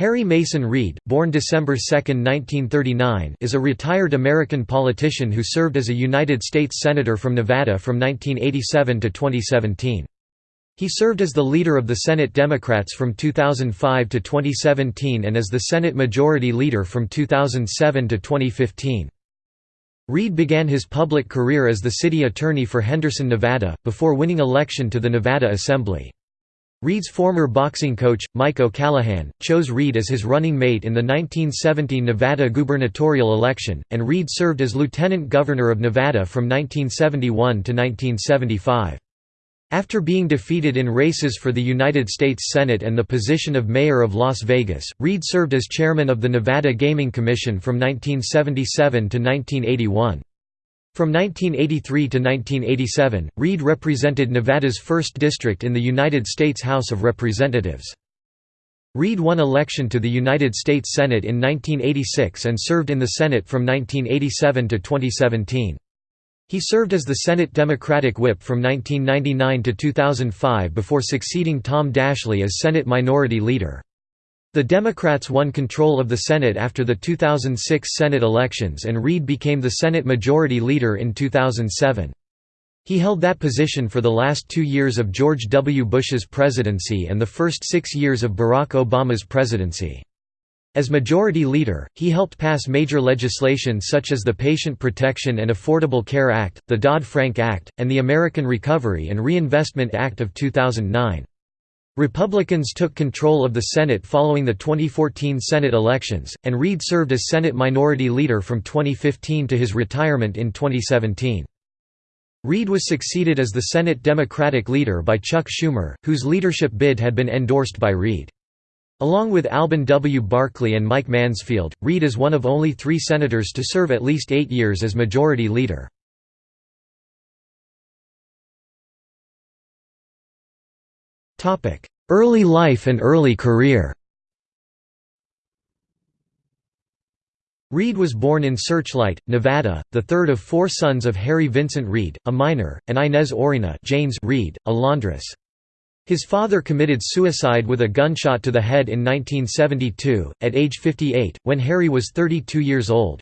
Harry Mason Reid, born December 2, 1939, is a retired American politician who served as a United States Senator from Nevada from 1987 to 2017. He served as the leader of the Senate Democrats from 2005 to 2017 and as the Senate Majority Leader from 2007 to 2015. Reid began his public career as the city attorney for Henderson, Nevada, before winning election to the Nevada Assembly. Reid's former boxing coach, Mike O'Callaghan, chose Reid as his running mate in the 1970 Nevada gubernatorial election, and Reid served as lieutenant governor of Nevada from 1971 to 1975. After being defeated in races for the United States Senate and the position of mayor of Las Vegas, Reid served as chairman of the Nevada Gaming Commission from 1977 to 1981. From 1983 to 1987, Reid represented Nevada's 1st District in the United States House of Representatives. Reid won election to the United States Senate in 1986 and served in the Senate from 1987 to 2017. He served as the Senate Democratic Whip from 1999 to 2005 before succeeding Tom Daschle as Senate Minority Leader. The Democrats won control of the Senate after the 2006 Senate elections and Reid became the Senate Majority Leader in 2007. He held that position for the last two years of George W. Bush's presidency and the first six years of Barack Obama's presidency. As Majority Leader, he helped pass major legislation such as the Patient Protection and Affordable Care Act, the Dodd-Frank Act, and the American Recovery and Reinvestment Act of 2009. Republicans took control of the Senate following the 2014 Senate elections, and Reid served as Senate Minority Leader from 2015 to his retirement in 2017. Reid was succeeded as the Senate Democratic leader by Chuck Schumer, whose leadership bid had been endorsed by Reid. Along with Alben W. Barkley and Mike Mansfield, Reid is one of only three senators to serve at least eight years as Majority Leader. Early life and early career Reid was born in Searchlight, Nevada, the third of four sons of Harry Vincent Reid, a miner, and Inez Orena Jaynes Reid, a laundress. His father committed suicide with a gunshot to the head in 1972, at age 58, when Harry was 32 years old.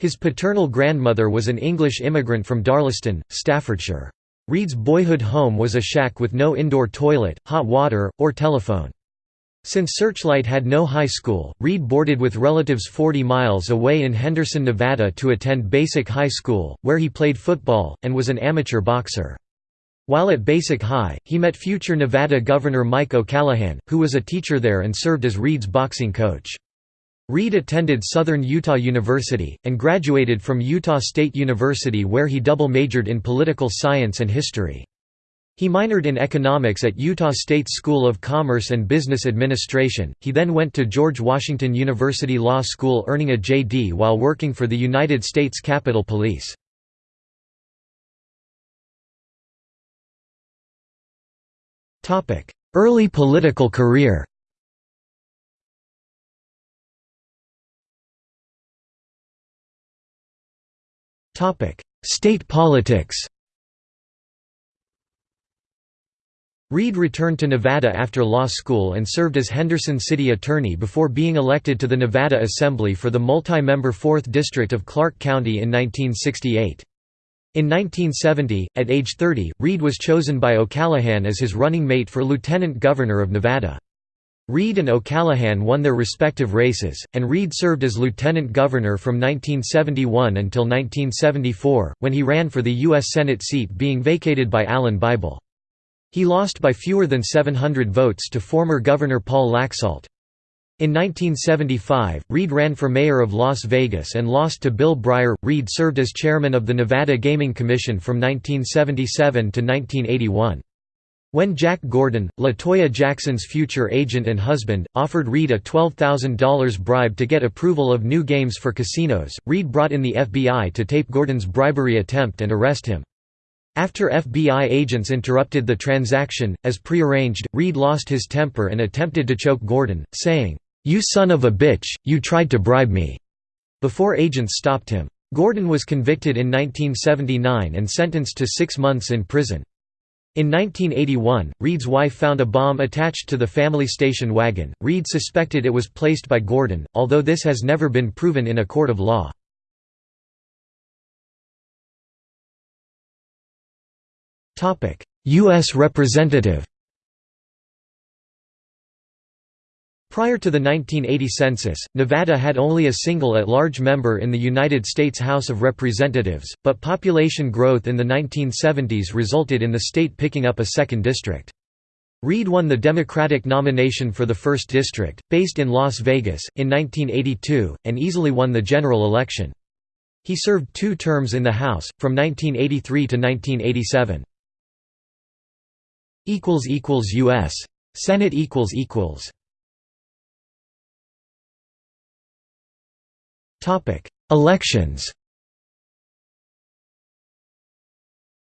His paternal grandmother was an English immigrant from Darlaston, Staffordshire. Reid's boyhood home was a shack with no indoor toilet, hot water, or telephone. Since Searchlight had no high school, Reid boarded with relatives 40 miles away in Henderson, Nevada to attend Basic High School, where he played football, and was an amateur boxer. While at Basic High, he met future Nevada Governor Mike O'Callaghan, who was a teacher there and served as Reid's boxing coach. Reid attended Southern Utah University, and graduated from Utah State University where he double-majored in political science and history. He minored in economics at Utah State School of Commerce and Business Administration. He then went to George Washington University Law School earning a JD while working for the United States Capitol Police. Early political career State politics Reid returned to Nevada after law school and served as Henderson City Attorney before being elected to the Nevada Assembly for the multi-member 4th District of Clark County in 1968. In 1970, at age 30, Reid was chosen by O'Callaghan as his running mate for Lieutenant Governor of Nevada. Reid and O'Callaghan won their respective races, and Reid served as lieutenant governor from 1971 until 1974, when he ran for the U.S. Senate seat being vacated by Alan Bible. He lost by fewer than 700 votes to former Governor Paul Laxalt. In 1975, Reid ran for mayor of Las Vegas and lost to Bill Briare. Reid served as chairman of the Nevada Gaming Commission from 1977 to 1981. When Jack Gordon, LaToya Jackson's future agent and husband, offered Reid a $12,000 bribe to get approval of new games for casinos, Reid brought in the FBI to tape Gordon's bribery attempt and arrest him. After FBI agents interrupted the transaction, as prearranged, Reid lost his temper and attempted to choke Gordon, saying, "'You son of a bitch, you tried to bribe me!' before agents stopped him. Gordon was convicted in 1979 and sentenced to six months in prison. In 1981, Reid's wife found a bomb attached to the family station wagon. Reid suspected it was placed by Gordon, although this has never been proven in a court of law. U.S. Representative Prior to the 1980 census, Nevada had only a single at-large member in the United States House of Representatives, but population growth in the 1970s resulted in the state picking up a second district. Reid won the Democratic nomination for the 1st District, based in Las Vegas, in 1982, and easily won the general election. He served two terms in the House, from 1983 to 1987. U.S. Senate Elections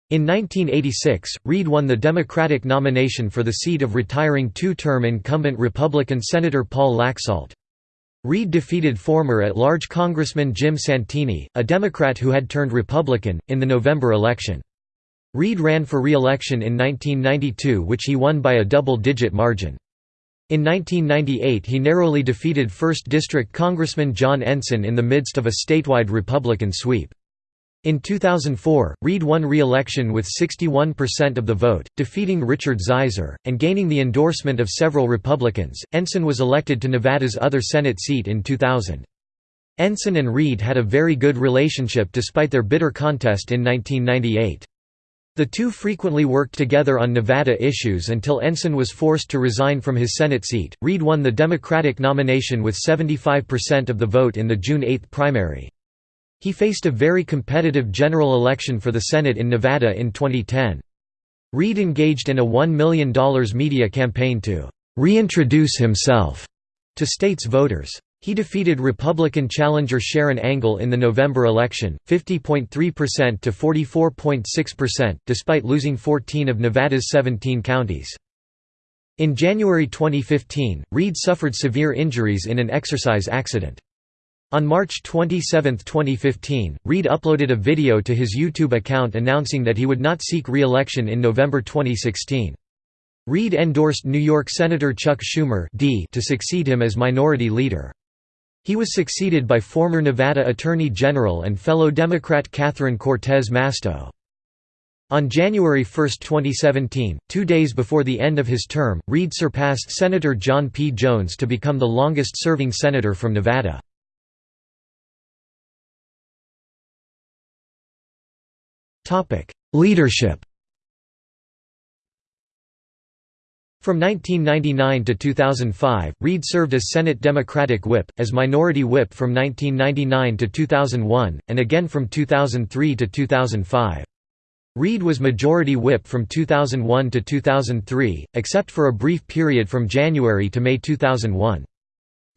In 1986, Reid won the Democratic nomination for the seat of retiring two-term incumbent Republican Senator Paul Laxalt. Reid defeated former at-large Congressman Jim Santini, a Democrat who had turned Republican, in the November election. Reid ran for re-election in 1992 which he won by a double-digit margin. In 1998 he narrowly defeated 1st District Congressman John Ensign in the midst of a statewide Republican sweep. In 2004, Reid won re-election with 61% of the vote, defeating Richard Ziser, and gaining the endorsement of several Republicans. Ensign was elected to Nevada's other Senate seat in 2000. Ensign and Reid had a very good relationship despite their bitter contest in 1998. The two frequently worked together on Nevada issues until Ensign was forced to resign from his Senate seat. Reid won the Democratic nomination with 75% of the vote in the June 8 primary. He faced a very competitive general election for the Senate in Nevada in 2010. Reid engaged in a $1 million media campaign to reintroduce himself to state's voters. He defeated Republican challenger Sharon Angle in the November election, 50.3% to 44.6%, despite losing 14 of Nevada's 17 counties. In January 2015, Reid suffered severe injuries in an exercise accident. On March 27, 2015, Reid uploaded a video to his YouTube account announcing that he would not seek re-election in November 2016. Reid endorsed New York Senator Chuck Schumer D to succeed him as minority leader. He was succeeded by former Nevada Attorney General and fellow Democrat Catherine Cortez Masto. On January 1, 2017, two days before the end of his term, Reid surpassed Senator John P. Jones to become the longest-serving senator from Nevada. Leadership From 1999 to 2005, Reid served as Senate Democratic Whip, as Minority Whip from 1999 to 2001, and again from 2003 to 2005. Reid was Majority Whip from 2001 to 2003, except for a brief period from January to May 2001.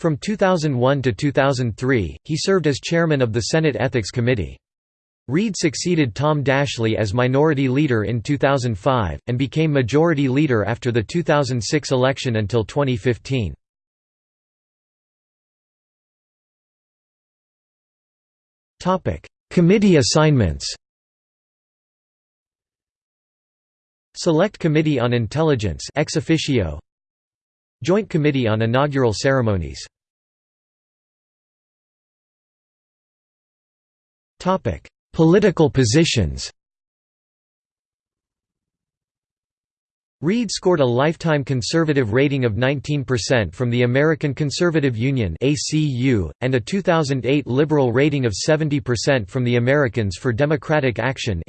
From 2001 to 2003, he served as chairman of the Senate Ethics Committee. Reid succeeded Tom Daschle as Minority Leader in 2005, and became Majority Leader after the 2006 election until 2015. Committee assignments. Select Committee on Intelligence ex officio. Joint Committee on Inaugural Ceremonies. Topic Political positions. Reid scored a lifetime conservative rating of 19% from the American Conservative Union and a 2008 liberal rating of 70% from the Americans for Democratic Action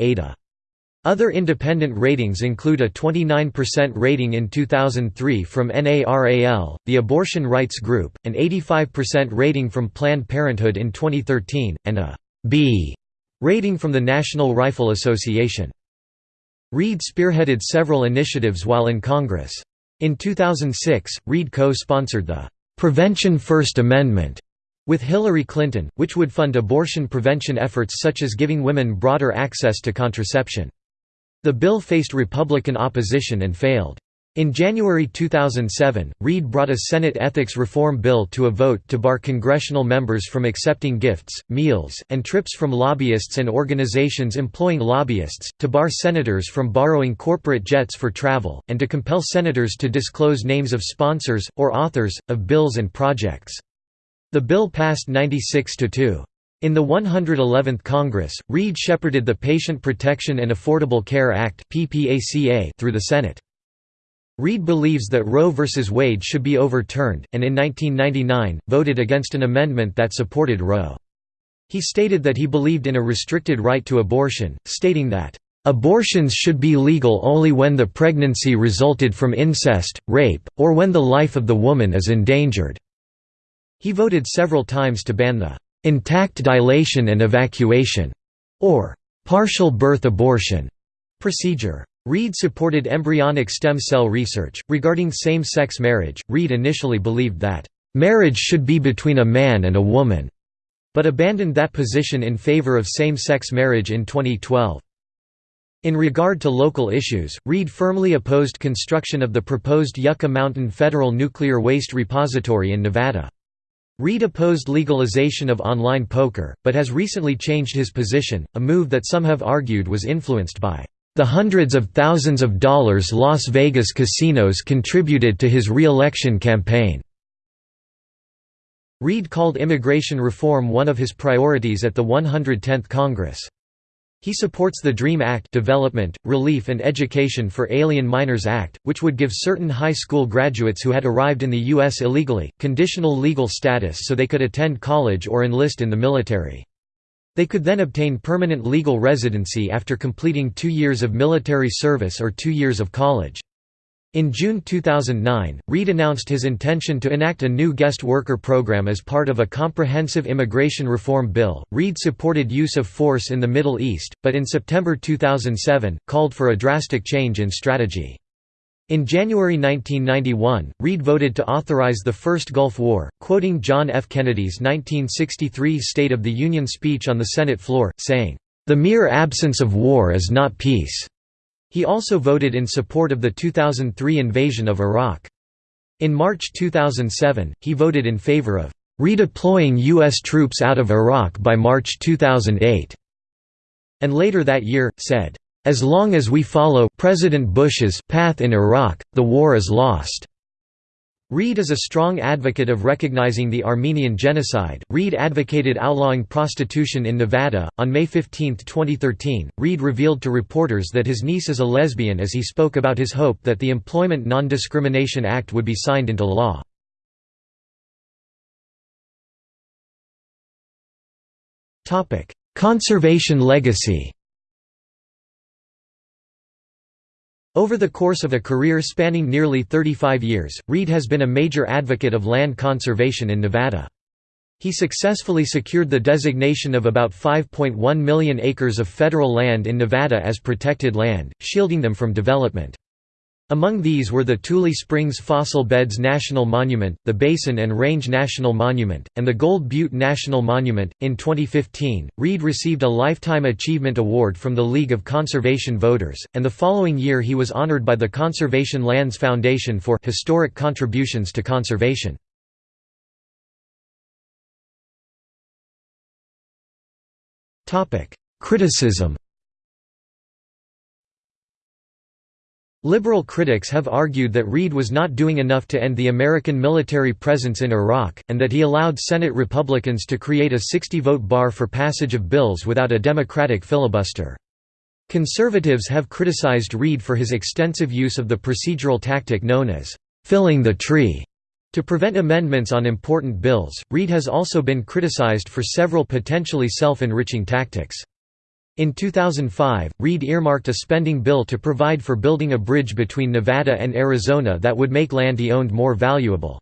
Other independent ratings include a 29% rating in 2003 from NARAL, the abortion rights group, an 85% rating from Planned Parenthood in 2013, and a B Rating from the National Rifle Association. Reid spearheaded several initiatives while in Congress. In 2006, Reid co-sponsored the "'Prevention First Amendment' with Hillary Clinton, which would fund abortion prevention efforts such as giving women broader access to contraception. The bill faced Republican opposition and failed. In January 2007, Reid brought a Senate ethics reform bill to a vote to bar congressional members from accepting gifts, meals, and trips from lobbyists and organizations employing lobbyists, to bar senators from borrowing corporate jets for travel, and to compel senators to disclose names of sponsors, or authors, of bills and projects. The bill passed 96 to 2. In the 111th Congress, Reid shepherded the Patient Protection and Affordable Care Act through the Senate. Reid believes that Roe v. Wade should be overturned, and in 1999, voted against an amendment that supported Roe. He stated that he believed in a restricted right to abortion, stating that, "...abortions should be legal only when the pregnancy resulted from incest, rape, or when the life of the woman is endangered." He voted several times to ban the "...intact dilation and evacuation", or "...partial birth abortion", procedure. Reid supported embryonic stem cell research. Regarding same sex marriage, Reid initially believed that, marriage should be between a man and a woman, but abandoned that position in favor of same sex marriage in 2012. In regard to local issues, Reid firmly opposed construction of the proposed Yucca Mountain Federal Nuclear Waste Repository in Nevada. Reid opposed legalization of online poker, but has recently changed his position, a move that some have argued was influenced by the hundreds of thousands of dollars Las Vegas casinos contributed to his re-election campaign. Reid called immigration reform one of his priorities at the 110th Congress. He supports the DREAM Act Development, Relief and Education for Alien Minors Act, which would give certain high school graduates who had arrived in the U.S. illegally, conditional legal status so they could attend college or enlist in the military. They could then obtain permanent legal residency after completing two years of military service or two years of college. In June 2009, Reid announced his intention to enact a new guest worker program as part of a comprehensive immigration reform bill. Reid supported use of force in the Middle East, but in September 2007, called for a drastic change in strategy. In January 1991, Reid voted to authorize the First Gulf War, quoting John F. Kennedy's 1963 State of the Union speech on the Senate floor, saying, "...the mere absence of war is not peace." He also voted in support of the 2003 invasion of Iraq. In March 2007, he voted in favor of redeploying U.S. troops out of Iraq by March 2008, and later that year, said, as long as we follow President Bush's path in Iraq, the war is lost. Reid is a strong advocate of recognizing the Armenian genocide. Reid advocated outlawing prostitution in Nevada. On May 15, 2013, Reid revealed to reporters that his niece is a lesbian as he spoke about his hope that the Employment Non-Discrimination Act would be signed into law. Conservation legacy Over the course of a career spanning nearly 35 years, Reid has been a major advocate of land conservation in Nevada. He successfully secured the designation of about 5.1 million acres of federal land in Nevada as protected land, shielding them from development. Among these were the Tule Springs Fossil Beds National Monument, the Basin and Range National Monument, and the Gold Butte National Monument. In 2015, Reid received a Lifetime Achievement Award from the League of Conservation Voters, and the following year he was honored by the Conservation Lands Foundation for historic contributions to conservation. Criticism Liberal critics have argued that Reid was not doing enough to end the American military presence in Iraq, and that he allowed Senate Republicans to create a 60-vote bar for passage of bills without a Democratic filibuster. Conservatives have criticized Reid for his extensive use of the procedural tactic known as «filling the tree» to prevent amendments on important bills. Reid has also been criticized for several potentially self-enriching tactics. In 2005, Reid earmarked a spending bill to provide for building a bridge between Nevada and Arizona that would make land he owned more valuable.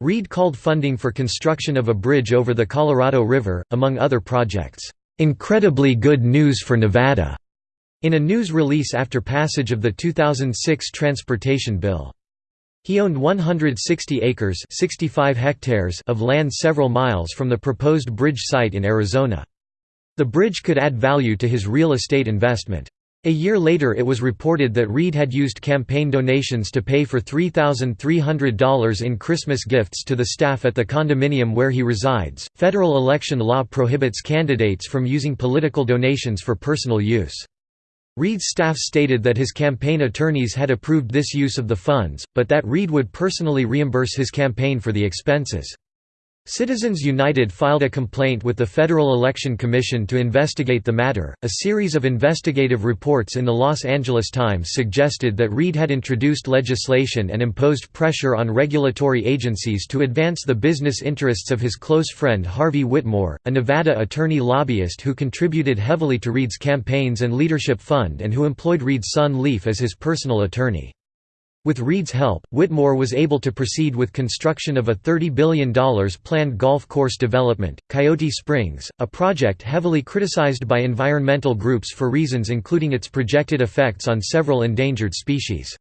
Reid called funding for construction of a bridge over the Colorado River, among other projects, "...incredibly good news for Nevada." in a news release after passage of the 2006 transportation bill. He owned 160 acres 65 hectares of land several miles from the proposed bridge site in Arizona. The bridge could add value to his real estate investment. A year later it was reported that Reid had used campaign donations to pay for $3,300 in Christmas gifts to the staff at the condominium where he resides. Federal election law prohibits candidates from using political donations for personal use. Reid's staff stated that his campaign attorneys had approved this use of the funds, but that Reid would personally reimburse his campaign for the expenses. Citizens United filed a complaint with the Federal Election Commission to investigate the matter. A series of investigative reports in the Los Angeles Times suggested that Reid had introduced legislation and imposed pressure on regulatory agencies to advance the business interests of his close friend Harvey Whittemore, a Nevada attorney lobbyist who contributed heavily to Reid's campaigns and leadership fund and who employed Reid's son Leif as his personal attorney. With Reid's help, Whittemore was able to proceed with construction of a $30 billion planned golf course development, Coyote Springs, a project heavily criticized by environmental groups for reasons including its projected effects on several endangered species.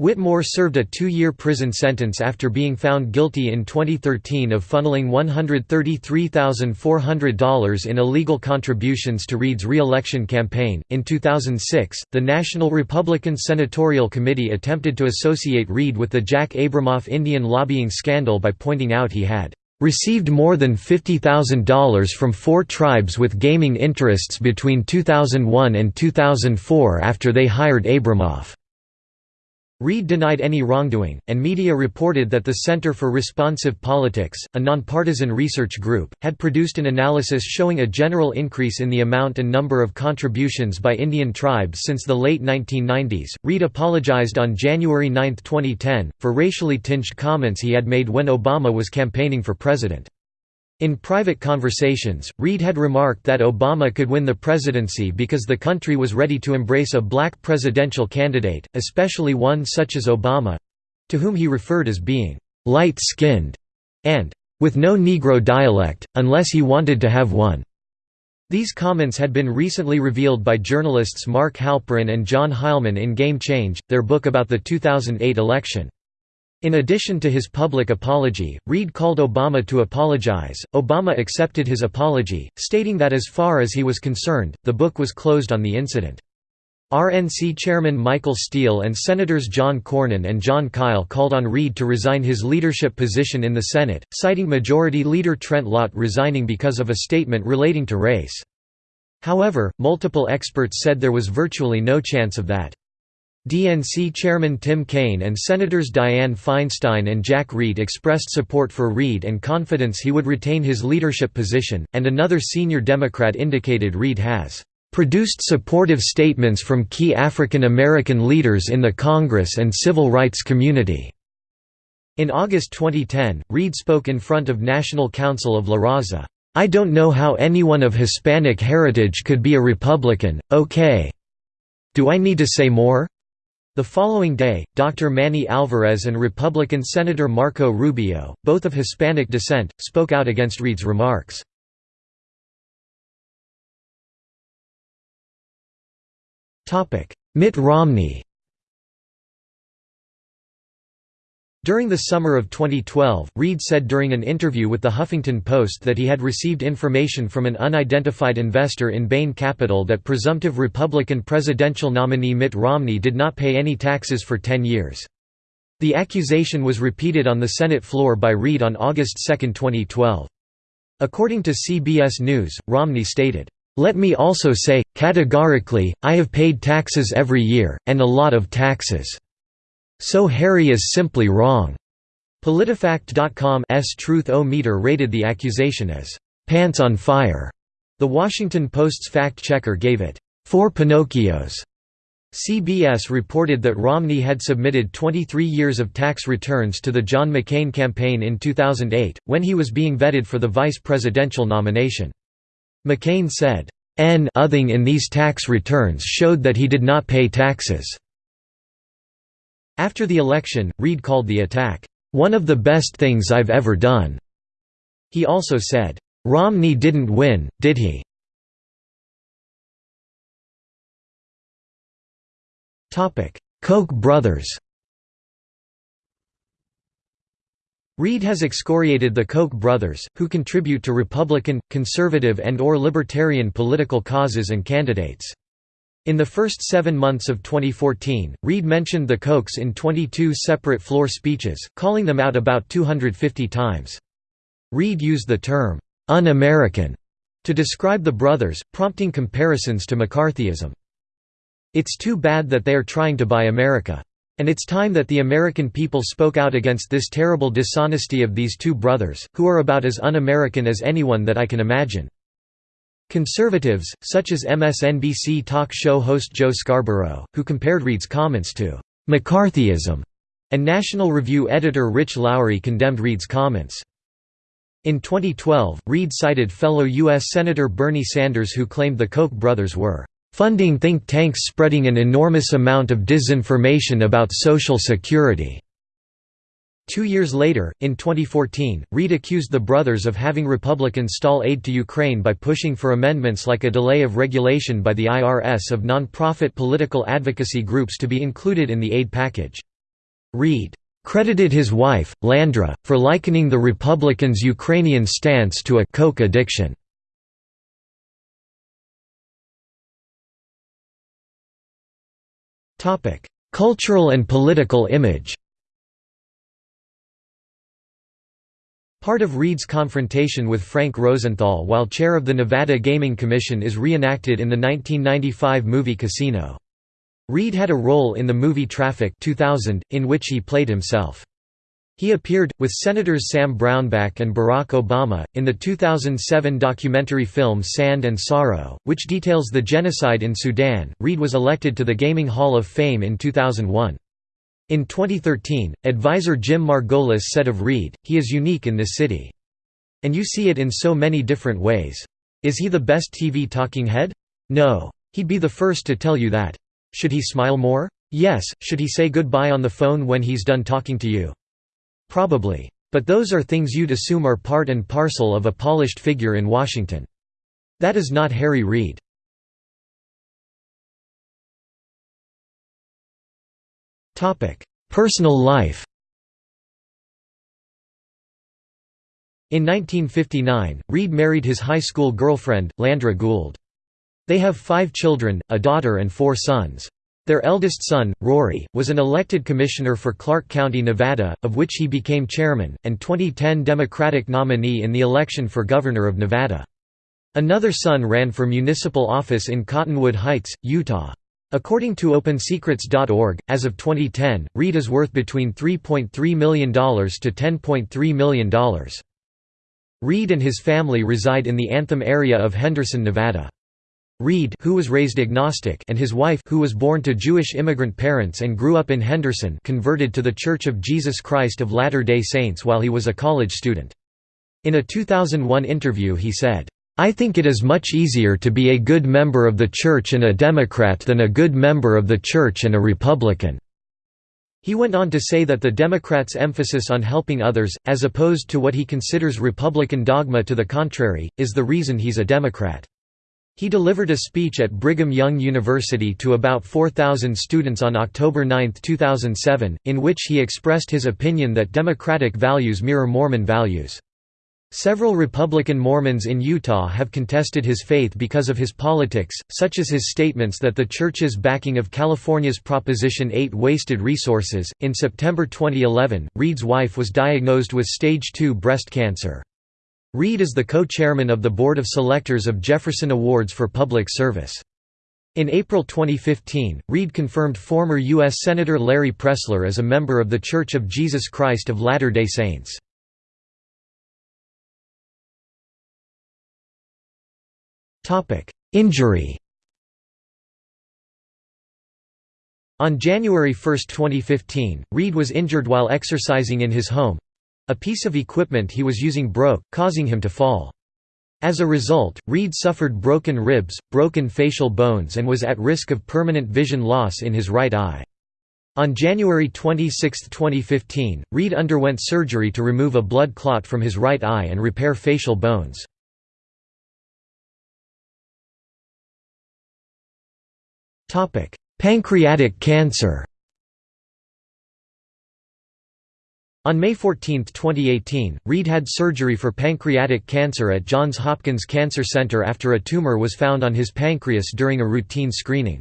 Whittemore served a two-year prison sentence after being found guilty in 2013 of funneling $133,400 in illegal contributions to Reid's re-election campaign. In 2006, the National Republican Senatorial Committee attempted to associate Reid with the Jack Abramoff Indian lobbying scandal by pointing out he had received more than $50,000 from four tribes with gaming interests between 2001 and 2004 after they hired Abramoff. Reid denied any wrongdoing, and media reported that the Center for Responsive Politics, a nonpartisan research group, had produced an analysis showing a general increase in the amount and number of contributions by Indian tribes since the late 1990s. Reid apologized on January 9, 2010, for racially tinged comments he had made when Obama was campaigning for president. In private conversations, Reid had remarked that Obama could win the presidency because the country was ready to embrace a black presidential candidate, especially one such as Obama—to whom he referred as being «light-skinned» and «with no Negro dialect, unless he wanted to have one». These comments had been recently revealed by journalists Mark Halperin and John Heilemann in Game Change, their book about the 2008 election. In addition to his public apology, Reid called Obama to apologize. Obama accepted his apology, stating that as far as he was concerned, the book was closed on the incident. RNC Chairman Michael Steele and Senators John Cornyn and Jon Kyl called on Reid to resign his leadership position in the Senate, citing Majority Leader Trent Lott resigning because of a statement relating to race. However, multiple experts said there was virtually no chance of that. DNC Chairman Tim Kaine and Senators Dianne Feinstein and Jack Reed expressed support for Reid and confidence he would retain his leadership position, and another senior Democrat indicated Reid has produced supportive statements from key African American leaders in the Congress and civil rights community." In August 2010, Reid spoke in front of National Council of La Raza. I don't know how anyone of Hispanic heritage could be a Republican, okay. Do I need to say more? The following day, Dr. Manny Alvarez and Republican Senator Marco Rubio, both of Hispanic descent, spoke out against Reid's remarks. Mitt Romney During the summer of 2012, Reid said during an interview with The Huffington Post that he had received information from an unidentified investor in Bain Capital that presumptive Republican presidential nominee Mitt Romney did not pay any taxes for 10 years. The accusation was repeated on the Senate floor by Reid on August 2, 2012. According to CBS News, Romney stated, "...let me also say, categorically, I have paid taxes every year, and a lot of taxes." So Harry is simply wrong. PolitiFact.com's Truth-O-Meter rated the accusation as pants on fire. The Washington Post's fact-checker gave it four Pinocchios. CBS reported that Romney had submitted 23 years of tax returns to the John McCain campaign in 2008, when he was being vetted for the vice presidential nomination. McCain said, "N othing in these tax returns showed that he did not pay taxes." After the election, Reid called the attack, "...one of the best things I've ever done." He also said, "...Romney didn't win, did he?" Koch brothers Reid has excoriated the Koch brothers, who contribute to Republican, conservative and or libertarian political causes and candidates. In the first seven months of 2014, Reid mentioned the Kochs in 22 separate floor speeches, calling them out about 250 times. Reid used the term, un-American, to describe the brothers, prompting comparisons to McCarthyism. It's too bad that they are trying to buy America. And it's time that the American people spoke out against this terrible dishonesty of these two brothers, who are about as un-American as anyone that I can imagine. Conservatives, such as MSNBC talk show host Joe Scarborough, who compared Reid's comments to McCarthyism, and National Review editor Rich Lowry condemned Reid's comments. In 2012, Reid cited fellow U.S. Senator Bernie Sanders who claimed the Koch brothers were funding think tanks spreading an enormous amount of disinformation about Social Security. Two years later, in 2014, Reid accused the brothers of having Republicans stall aid to Ukraine by pushing for amendments like a delay of regulation by the IRS of non-profit political advocacy groups to be included in the aid package. Reid credited his wife, Landra, for likening the Republicans' Ukrainian stance to a Koch addiction. Cultural and political image Part of Reid's confrontation with Frank Rosenthal while chair of the Nevada Gaming Commission is reenacted in the 1995 movie Casino. Reid had a role in the movie Traffic 2000, in which he played himself. He appeared, with Senators Sam Brownback and Barack Obama, in the 2007 documentary film Sand and Sorrow, which details the genocide in Sudan. Reid was elected to the Gaming Hall of Fame in 2001. In 2013, advisor Jim Margolis said of Reid, he is unique in this city. And you see it in so many different ways. Is he the best TV talking head? No. He'd be the first to tell you that. Should he smile more? Yes. Should he say goodbye on the phone when he's done talking to you? Probably. But those are things you'd assume are part and parcel of a polished figure in Washington. That is not Harry Reid. Personal life In 1959, Reid married his high school girlfriend, Landra Gould. They have five children, a daughter and four sons. Their eldest son, Rory, was an elected commissioner for Clark County, Nevada, of which he became chairman, and 2010 Democratic nominee in the election for governor of Nevada. Another son ran for municipal office in Cottonwood Heights, Utah. According to OpenSecrets.org, as of 2010, Reid is worth between $3.3 million to $10.3 million. Reid and his family reside in the Anthem area of Henderson, Nevada. Reid who was raised agnostic and his wife who was born to Jewish immigrant parents and grew up in Henderson converted to The Church of Jesus Christ of Latter-day Saints while he was a college student. In a 2001 interview he said, I think it is much easier to be a good member of the Church and a Democrat than a good member of the Church and a Republican." He went on to say that the Democrats' emphasis on helping others, as opposed to what he considers Republican dogma to the contrary, is the reason he's a Democrat. He delivered a speech at Brigham Young University to about 4,000 students on October 9, 2007, in which he expressed his opinion that Democratic values mirror Mormon values. Several Republican Mormons in Utah have contested his faith because of his politics, such as his statements that the church's backing of California's Proposition 8 wasted resources. In September 2011, Reid's wife was diagnosed with stage 2 breast cancer. Reid is the co-chairman of the Board of Selectors of Jefferson Awards for Public Service. In April 2015, Reid confirmed former U.S. Senator Larry Pressler as a member of The Church of Jesus Christ of Latter-day Saints. Injury On January 1, 2015, Reid was injured while exercising in his home. A piece of equipment he was using broke, causing him to fall. As a result, Reid suffered broken ribs, broken facial bones and was at risk of permanent vision loss in his right eye. On January 26, 2015, Reid underwent surgery to remove a blood clot from his right eye and repair facial bones. Topic: Pancreatic cancer. On May 14, 2018, Reid had surgery for pancreatic cancer at Johns Hopkins Cancer Center after a tumor was found on his pancreas during a routine screening.